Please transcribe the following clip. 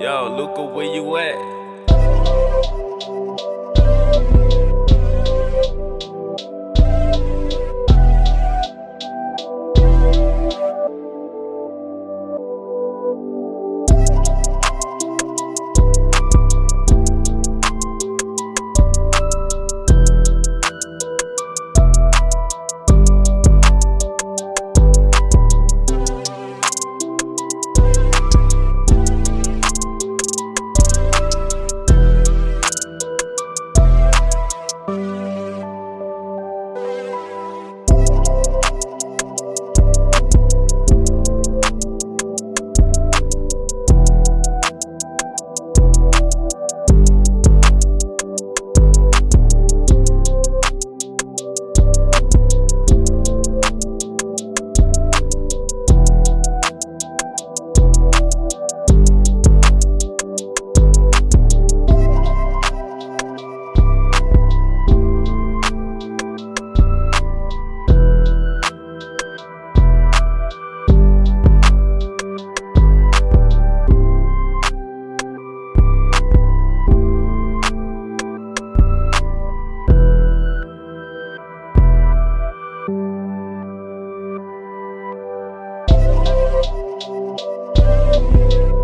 Yo, Luca, where you at? You Música